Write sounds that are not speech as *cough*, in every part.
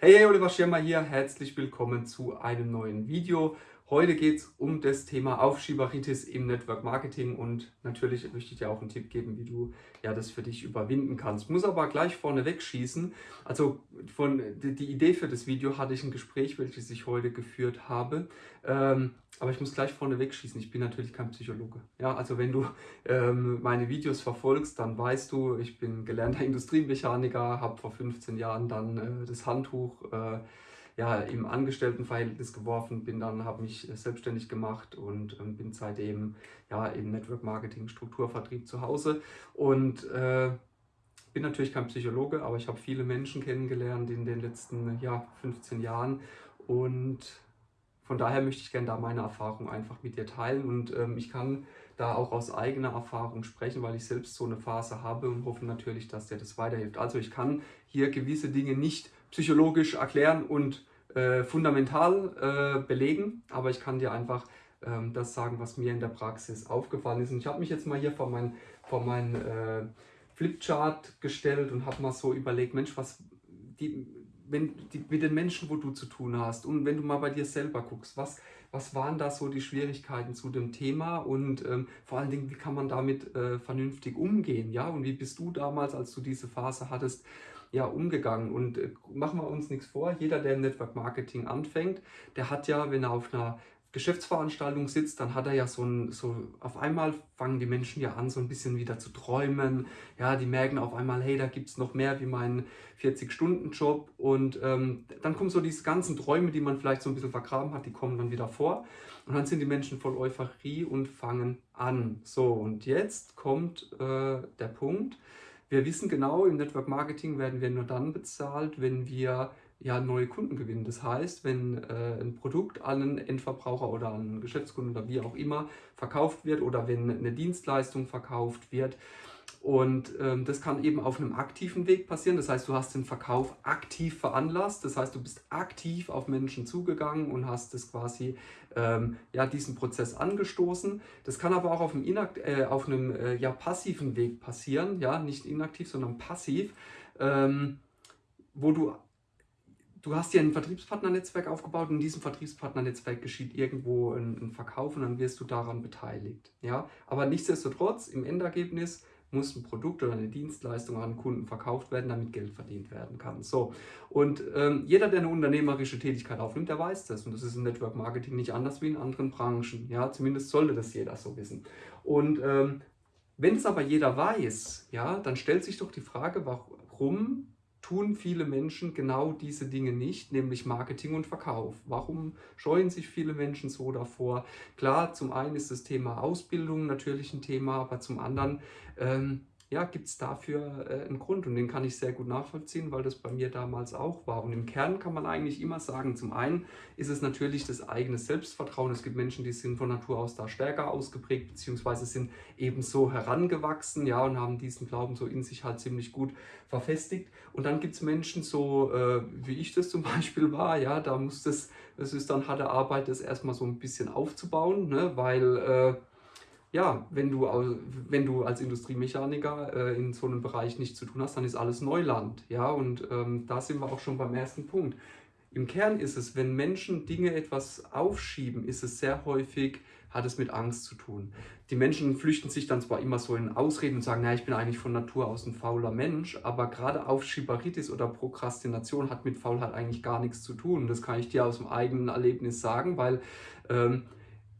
Hey, Oliver Schirmer hier, herzlich willkommen zu einem neuen Video. Heute geht es um das Thema Aufschieberitis im Network Marketing und natürlich möchte ich dir auch einen Tipp geben, wie du ja das für dich überwinden kannst. Muss aber gleich vorne wegschießen. Also von die, Idee für das Video hatte ich ein Gespräch, welches ich heute geführt habe. Ähm, aber ich muss gleich vorne wegschießen. Ich bin natürlich kein Psychologe. Ja, also wenn du ähm, meine Videos verfolgst, dann weißt du, ich bin gelernter *laughs* Industriemechaniker, habe vor 15 Jahren dann äh, das Handtuch äh, ja, im Angestelltenverhältnis geworfen, bin dann, habe mich selbstständig gemacht und ähm, bin seitdem ja, im Network Marketing, Strukturvertrieb zu Hause. Und äh, bin natürlich kein Psychologe, aber ich habe viele Menschen kennengelernt in den letzten ja, 15 Jahren. Und von daher möchte ich gerne da meine Erfahrung einfach mit dir teilen. Und ähm, ich kann da auch aus eigener Erfahrung sprechen, weil ich selbst so eine Phase habe und hoffe natürlich, dass dir das weiterhilft. Also ich kann hier gewisse Dinge nicht psychologisch erklären und äh, fundamental äh, belegen, aber ich kann dir einfach ähm, das sagen, was mir in der Praxis aufgefallen ist. Und ich habe mich jetzt mal hier vor meinen vor mein, äh, Flipchart gestellt und habe mal so überlegt, Mensch, was die, wenn, die, mit den Menschen, wo du zu tun hast und wenn du mal bei dir selber guckst, was, was waren da so die Schwierigkeiten zu dem Thema? Und ähm, vor allen Dingen, wie kann man damit äh, vernünftig umgehen, ja, und wie bist du damals, als du diese Phase hattest, ja, umgegangen. Und äh, machen wir uns nichts vor, jeder, der im Network Marketing anfängt, der hat ja, wenn er auf einer Geschäftsveranstaltung sitzt, dann hat er ja so ein, so auf einmal fangen die Menschen ja an, so ein bisschen wieder zu träumen. Ja, die merken auf einmal, hey, da gibt es noch mehr wie meinen 40-Stunden-Job. Und ähm, dann kommen so diese ganzen Träume, die man vielleicht so ein bisschen vergraben hat, die kommen dann wieder vor. Und dann sind die Menschen voll Euphorie und fangen an. So, und jetzt kommt äh, der Punkt, wir wissen genau, im Network Marketing werden wir nur dann bezahlt, wenn wir ja, neue Kunden gewinnen. Das heißt, wenn äh, ein Produkt an einen Endverbraucher oder an einen Geschäftskunden oder wie auch immer verkauft wird oder wenn eine Dienstleistung verkauft wird, und ähm, das kann eben auf einem aktiven Weg passieren. Das heißt, du hast den Verkauf aktiv veranlasst. Das heißt, du bist aktiv auf Menschen zugegangen und hast das quasi, ähm, ja, diesen Prozess angestoßen. Das kann aber auch auf einem, inakt äh, auf einem äh, ja, passiven Weg passieren. Ja, nicht inaktiv, sondern passiv. Ähm, wo du du hast dir ein Vertriebspartnernetzwerk aufgebaut und in diesem Vertriebspartnernetzwerk geschieht irgendwo ein, ein, Verkauf und dann wirst du daran beteiligt. Ja? Aber nichtsdestotrotz, im Endergebnis muss ein Produkt oder eine Dienstleistung an Kunden verkauft werden, damit Geld verdient werden kann. So, und ähm, jeder, der eine unternehmerische Tätigkeit aufnimmt, der weiß das. Und das ist im Network Marketing nicht anders wie in anderen Branchen. Ja, zumindest sollte das jeder so wissen. Und ähm, wenn es aber jeder weiß, ja, dann stellt sich doch die Frage, warum tun viele Menschen genau diese Dinge nicht, nämlich Marketing und Verkauf. Warum scheuen sich viele Menschen so davor? Klar, zum einen ist das Thema Ausbildung natürlich ein Thema, aber zum anderen ähm, ja, gibt es dafür äh, einen Grund und den kann ich sehr gut nachvollziehen, weil das bei mir damals auch war. Und im Kern kann man eigentlich immer sagen, zum einen ist es natürlich das eigene Selbstvertrauen. Es gibt Menschen, die sind von Natur aus da stärker ausgeprägt, beziehungsweise sind eben so herangewachsen, ja, und haben diesen Glauben so in sich halt ziemlich gut verfestigt. Und dann gibt es Menschen so, äh, wie ich das zum *laughs* Beispiel war, ja, da muss das, es ist dann harte Arbeit, das erstmal so ein bisschen aufzubauen, ne, weil... Äh, ja, wenn du, wenn du als Industriemechaniker äh, in so einem Bereich nichts zu tun hast, dann ist alles Neuland. Ja, und ähm, da sind wir auch schon beim ersten Punkt. Im Kern ist es, wenn Menschen Dinge etwas aufschieben, ist es sehr häufig, hat es mit Angst zu tun. Die Menschen flüchten sich dann zwar immer so in Ausreden und sagen, naja, ich bin eigentlich von Natur aus ein fauler Mensch, aber gerade Aufschieberitis oder Prokrastination hat mit Faulheit eigentlich gar nichts zu tun. Das kann ich dir aus dem eigenen Erlebnis sagen, weil ähm,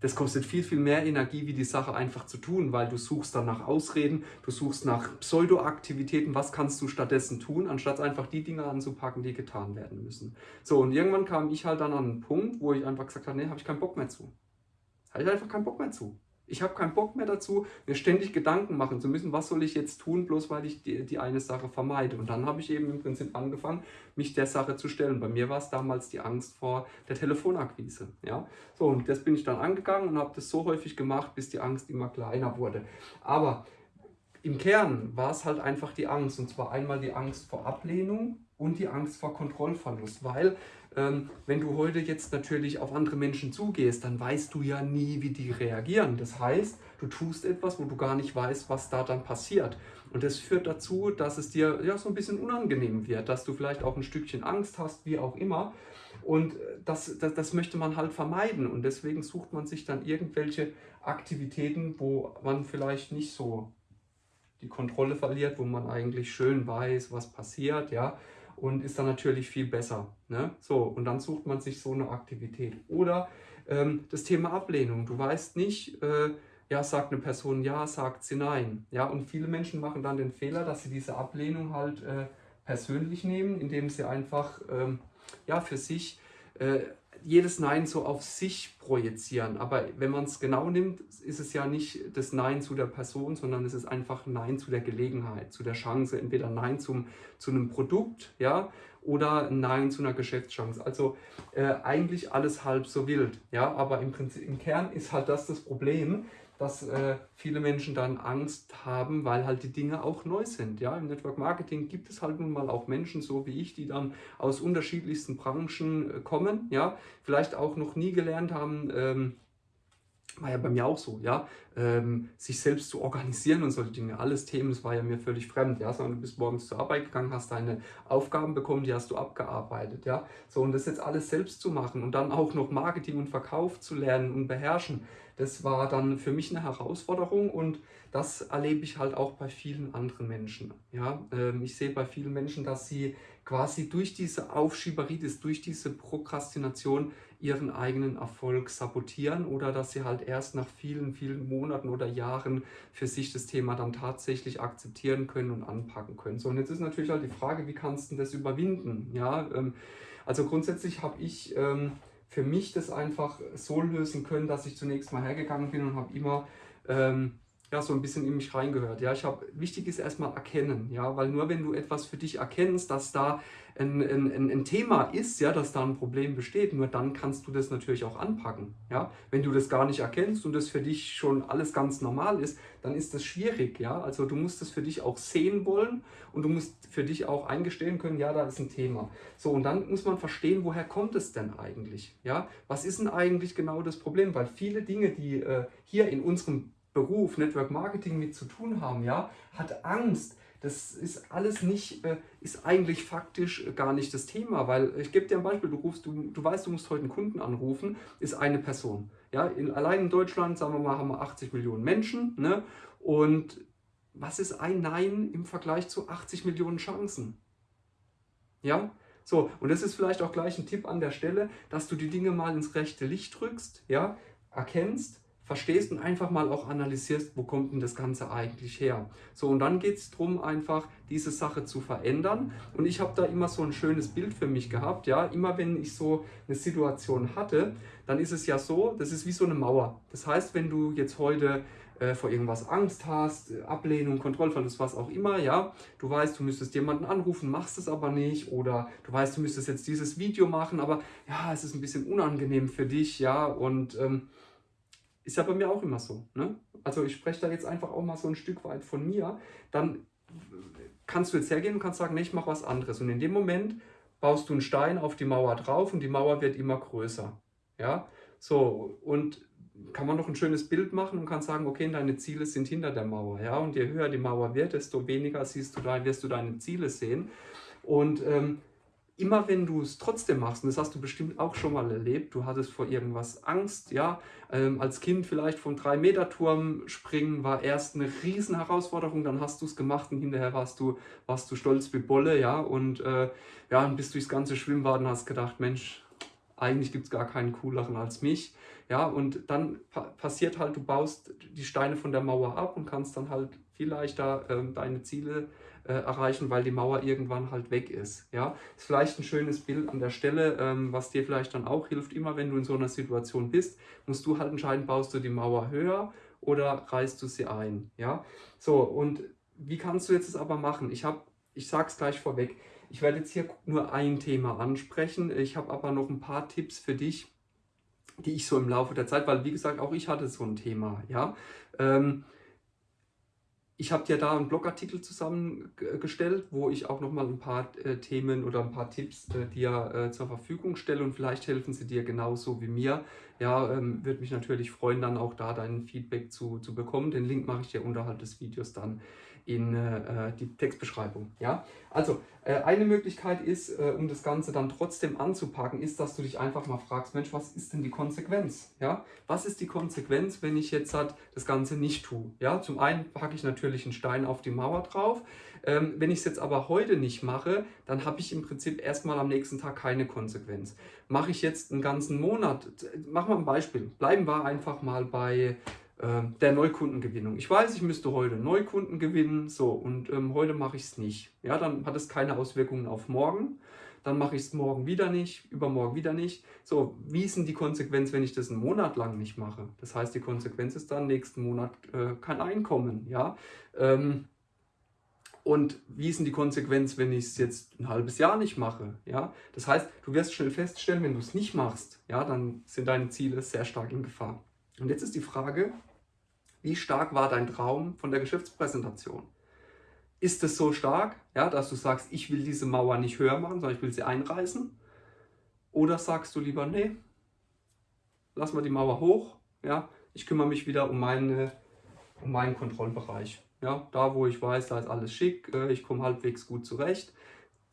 das kostet viel, viel mehr Energie, wie die Sache einfach zu tun, weil du suchst dann nach Ausreden, du suchst nach Pseudoaktivitäten, was kannst du stattdessen tun, anstatt einfach die Dinge anzupacken, die getan werden müssen. So, und irgendwann kam ich halt dann an einen Punkt, wo ich einfach gesagt habe, nee, habe ich keinen Bock mehr zu. Habe ich einfach keinen Bock mehr zu. Ich habe keinen Bock mehr dazu, mir ständig Gedanken machen zu müssen, was soll ich jetzt tun, bloß weil ich die, die eine Sache vermeide. Und dann habe ich eben im Prinzip angefangen, mich der Sache zu stellen. Bei mir war es damals die Angst vor der Telefonakquise. Ja? So, und das bin ich dann angegangen und habe das so häufig gemacht, bis die Angst immer kleiner wurde. Aber im Kern war es halt einfach die Angst. Und zwar einmal die Angst vor Ablehnung und die Angst vor Kontrollverlust. Weil ähm, wenn du heute jetzt natürlich auf andere Menschen zugehst, dann weißt du ja nie, wie die reagieren. Das heißt, du tust etwas, wo du gar nicht weißt, was da dann passiert. Und das führt dazu, dass es dir ja so ein bisschen unangenehm wird, dass du vielleicht auch ein Stückchen Angst hast, wie auch immer. Und äh, das, das, das möchte man halt vermeiden. Und deswegen sucht man sich dann irgendwelche Aktivitäten, wo man vielleicht nicht so die Kontrolle verliert, wo man eigentlich schön weiß, was passiert, ja, und ist dann natürlich viel besser. Ne? So, und dann sucht man sich so eine Aktivität. Oder ähm, das Thema Ablehnung. Du weißt nicht, äh, ja, sagt eine Person ja, sagt sie nein. Ja, und viele Menschen machen dann den Fehler, dass sie diese Ablehnung halt äh, persönlich nehmen, indem sie einfach ähm, ja, für sich äh, jedes Nein so auf sich projizieren. Aber wenn man es genau nimmt, ist es ja nicht das Nein zu der Person, sondern es ist einfach Nein zu der Gelegenheit, zu der Chance. Entweder Nein zum, zu einem Produkt ja, oder Nein zu einer Geschäftschance. Also äh, eigentlich alles halb so wild. Ja, aber im, Prinzip, im Kern ist halt das das Problem, dass äh, viele Menschen dann Angst haben, weil halt die Dinge auch neu sind. Ja? Im Network Marketing gibt es halt nun mal auch Menschen, so wie ich, die dann aus unterschiedlichsten Branchen äh, kommen, ja? vielleicht auch noch nie gelernt haben, ähm, war ja bei mir auch so, ja, ähm, sich selbst zu organisieren und solche Dinge, alles Themen, das war ja mir völlig fremd, ja, sondern du bist morgens zur Arbeit gegangen, hast deine Aufgaben bekommen, die hast du abgearbeitet, ja, so und das jetzt alles selbst zu machen und dann auch noch Marketing und Verkauf zu lernen und beherrschen, das war dann für mich eine Herausforderung und das erlebe ich halt auch bei vielen anderen Menschen. Ja? Ähm, ich sehe bei vielen Menschen, dass sie quasi durch diese Aufschieberitis, durch diese Prokrastination ihren eigenen Erfolg sabotieren oder dass sie halt erst nach vielen, vielen Monaten oder Jahren für sich das Thema dann tatsächlich akzeptieren können und anpacken können. So, und jetzt ist natürlich halt die Frage, wie kannst du das überwinden? Ja, ähm, also grundsätzlich habe ich ähm, für mich das einfach so lösen können, dass ich zunächst mal hergegangen bin und habe immer ähm, ja, so ein bisschen in mich reingehört. Ja, ich habe, wichtig ist erstmal erkennen, ja, weil nur wenn du etwas für dich erkennst, dass da ein, ein, ein Thema ist, ja, dass da ein Problem besteht, nur dann kannst du das natürlich auch anpacken. Ja? Wenn du das gar nicht erkennst und das für dich schon alles ganz normal ist, dann ist das schwierig. Ja? Also du musst das für dich auch sehen wollen und du musst für dich auch eingestehen können, ja, da ist ein Thema. So, und dann muss man verstehen, woher kommt es denn eigentlich? Ja? Was ist denn eigentlich genau das Problem? Weil viele Dinge, die äh, hier in unserem Beruf Network Marketing mit zu tun haben, ja, hat Angst, das ist alles nicht, äh, ist eigentlich faktisch gar nicht das Thema, weil ich gebe dir ein Beispiel, du rufst, du, du weißt, du musst heute einen Kunden anrufen, ist eine Person. Ja, in, allein in Deutschland, sagen wir mal, haben wir 80 Millionen Menschen, ne? Und was ist ein Nein im Vergleich zu 80 Millionen Chancen? Ja, so, und das ist vielleicht auch gleich ein Tipp an der Stelle, dass du die Dinge mal ins rechte Licht drückst, ja, erkennst, verstehst und einfach mal auch analysierst, wo kommt denn das Ganze eigentlich her. So, und dann geht es darum, einfach diese Sache zu verändern. Und ich habe da immer so ein schönes Bild für mich gehabt. Ja, immer wenn ich so eine Situation hatte, dann ist es ja so, das ist wie so eine Mauer. Das heißt, wenn du jetzt heute äh, vor irgendwas Angst hast, Ablehnung, Kontrollverlust, was auch immer, ja, du weißt, du müsstest jemanden anrufen, machst es aber nicht, oder du weißt, du müsstest jetzt dieses Video machen, aber ja, es ist ein bisschen unangenehm für dich, ja, und ähm, ist ja bei mir auch immer so. Ne? Also ich spreche da jetzt einfach auch mal so ein Stück weit von mir. Dann kannst du jetzt hergehen und kannst sagen, nee, ich mache was anderes. Und in dem Moment baust du einen Stein auf die Mauer drauf und die Mauer wird immer größer. Ja, so und kann man noch ein schönes Bild machen und kann sagen, okay, deine Ziele sind hinter der Mauer. Ja, und je höher die Mauer wird, desto weniger siehst du da, wirst du deine Ziele sehen. Und ähm, immer wenn du es trotzdem machst, und das hast du bestimmt auch schon mal erlebt, du hattest vor irgendwas Angst, ja, ähm, als Kind vielleicht vom 3-Meter-Turm springen war erst eine riesen Herausforderung, dann hast du es gemacht und hinterher warst du, warst du stolz wie Bolle, ja, und äh, ja, dann bist du durchs ganze Schwimmbad und hast gedacht, Mensch, eigentlich gibt es gar keinen cooleren als mich, ja, und dann pa passiert halt, du baust die Steine von der Mauer ab und kannst dann halt viel leichter ähm, deine Ziele äh, erreichen, weil die Mauer irgendwann halt weg ist. Ja, ist vielleicht ein schönes Bild an der Stelle, ähm, was dir vielleicht dann auch hilft. Immer wenn du in so einer Situation bist, musst du halt entscheiden, baust du die Mauer höher oder reißt du sie ein. Ja, so und wie kannst du jetzt es aber machen? Ich habe, ich sage es gleich vorweg. Ich werde jetzt hier nur ein Thema ansprechen. Ich habe aber noch ein paar Tipps für dich, die ich so im Laufe der Zeit, weil wie gesagt, auch ich hatte so ein Thema, ja. Ähm, ich habe dir da einen Blogartikel zusammengestellt, wo ich auch nochmal ein paar äh, Themen oder ein paar Tipps äh, dir äh, zur Verfügung stelle und vielleicht helfen sie dir genauso wie mir. Ja, ähm, würde mich natürlich freuen, dann auch da dein Feedback zu, zu bekommen. Den Link mache ich dir unterhalb des Videos dann in äh, die Textbeschreibung. Ja? Also äh, eine Möglichkeit ist, äh, um das Ganze dann trotzdem anzupacken, ist, dass du dich einfach mal fragst, Mensch, was ist denn die Konsequenz? Ja? Was ist die Konsequenz, wenn ich jetzt halt das Ganze nicht tue? Ja? Zum einen packe ich natürlich einen Stein auf die Mauer drauf. Ähm, wenn ich es jetzt aber heute nicht mache, dann habe ich im Prinzip erstmal am nächsten Tag keine Konsequenz. Mache ich jetzt einen ganzen Monat, machen wir ein Beispiel, bleiben wir einfach mal bei ähm, der Neukundengewinnung. Ich weiß, ich müsste heute Neukunden gewinnen, so, und ähm, heute mache ich es nicht. Ja, dann hat es keine Auswirkungen auf morgen. Dann mache ich es morgen wieder nicht, übermorgen wieder nicht. So, wie ist denn die Konsequenz, wenn ich das einen Monat lang nicht mache? Das heißt, die Konsequenz ist dann, nächsten Monat äh, kein Einkommen, ja. Ähm, und wie ist denn die Konsequenz, wenn ich es jetzt ein halbes Jahr nicht mache? Ja? Das heißt, du wirst schnell feststellen, wenn du es nicht machst, ja, dann sind deine Ziele sehr stark in Gefahr. Und jetzt ist die Frage, wie stark war dein Traum von der Geschäftspräsentation? Ist es so stark, ja, dass du sagst, ich will diese Mauer nicht höher machen, sondern ich will sie einreißen? Oder sagst du lieber, nee, lass mal die Mauer hoch, ja, ich kümmere mich wieder um, meine, um meinen Kontrollbereich. Ja, da wo ich weiß, da ist alles schick, äh, ich komme halbwegs gut zurecht.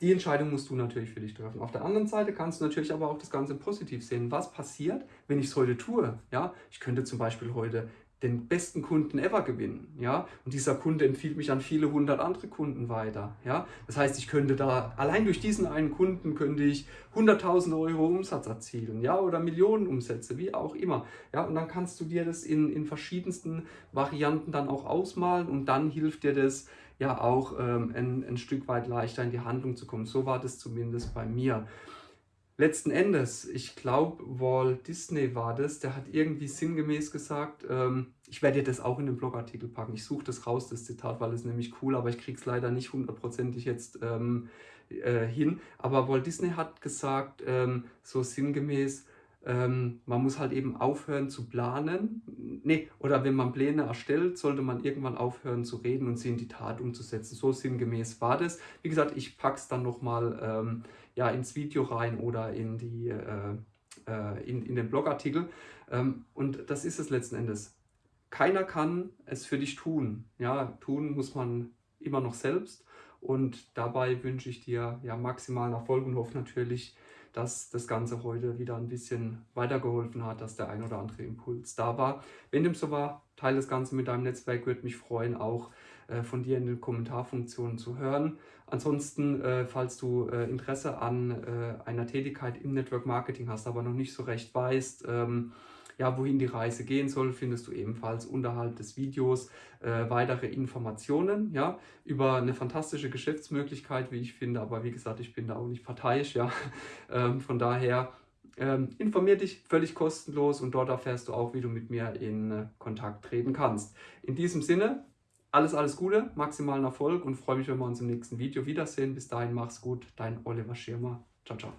Die Entscheidung musst du natürlich für dich treffen. Auf der anderen Seite kannst du natürlich aber auch das Ganze positiv sehen. Was passiert, wenn ich es heute tue? Ja, ich könnte zum Beispiel heute den besten Kunden ever gewinnen. Ja? Und dieser Kunde empfiehlt mich an viele hundert andere Kunden weiter. Ja? Das heißt, ich könnte da, allein durch diesen einen Kunden könnte ich 100.000 Euro Umsatz erzielen ja? oder Millionen Umsätze, wie auch immer. Ja? Und dann kannst du dir das in, in verschiedensten Varianten dann auch ausmalen und dann hilft dir das ja auch ähm, ein, ein Stück weit leichter in die Handlung zu kommen. So war das zumindest bei mir. Letzten Endes, ich glaube, Walt Disney war das, der hat irgendwie sinngemäß gesagt, ähm, ich werde dir das auch in den Blogartikel packen, ich suche das raus, das Zitat, weil es nämlich cool, aber ich kriege es leider nicht hundertprozentig jetzt ähm, äh, hin. Aber Walt Disney hat gesagt, ähm, so sinngemäß, ähm, man muss halt eben aufhören zu planen. Nee, oder wenn man Pläne erstellt, sollte man irgendwann aufhören zu reden und sie in die Tat umzusetzen. So sinngemäß war das. Wie gesagt, ich packe es dann nochmal ähm, ja, ins Video rein oder in, die, äh, äh, in, in den Blogartikel. Ähm, und das ist es letzten Endes. Keiner kann es für dich tun. Ja, tun muss man immer noch selbst. Und dabei wünsche ich dir ja maximalen Erfolg und hoffe natürlich, dass das Ganze heute wieder ein bisschen weitergeholfen hat, dass der ein oder andere Impuls da war. Wenn dem so war, teile das Ganze mit deinem Netzwerk, würde mich freuen, auch äh, von dir in den Kommentarfunktionen zu hören. Ansonsten, äh, falls du äh, Interesse an äh, einer Tätigkeit im Network Marketing hast, aber noch nicht so recht weißt, ähm, ja, wohin die Reise gehen soll, findest du ebenfalls unterhalb des Videos äh, weitere Informationen ja, über eine fantastische Geschäftsmöglichkeit, wie ich finde. Aber wie gesagt, ich bin da auch nicht parteiisch. Ja. *laughs* Ähm, von daher ähm, informier dich völlig kostenlos und dort erfährst du auch, wie du mit mir in äh, Kontakt treten kannst. In diesem Sinne, alles, alles Gute, maximalen Erfolg und freue mich, wenn wir uns im nächsten Video wiedersehen. Bis dahin, mach's gut, dein Oliver Schirmer. Ciao, ciao.